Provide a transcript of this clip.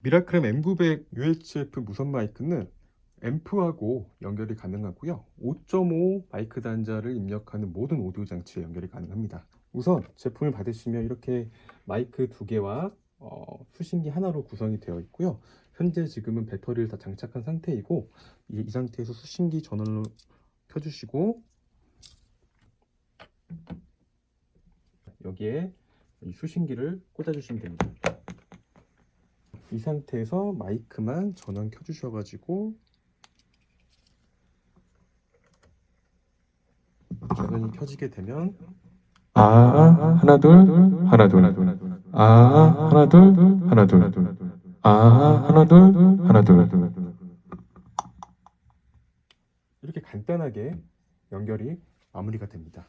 미라클램 M900 UHF 무선 마이크는 앰프하고 연결이 가능하고요. 5.5 마이크 단자를 입력하는 모든 오디오 장치에 연결이 가능합니다. 우선 제품을 받으시면 이렇게 마이크 두 개와 어, 수신기 하나로 구성이 되어 있고요. 현재 지금은 배터리를 다 장착한 상태이고 이, 이 상태에서 수신기 전원을 켜주시고 여기에 이 수신기를 꽂아주시면 됩니다. 이 상태에서 마이크만 전원 켜주셔가지고 전원이 켜지게 되면 아 하나 둘 하나 둘. 아 하나 둘 하나 둘아 하나 둘 하나 둘. 이렇게 간단하게 연결이 마무리가 됩니다.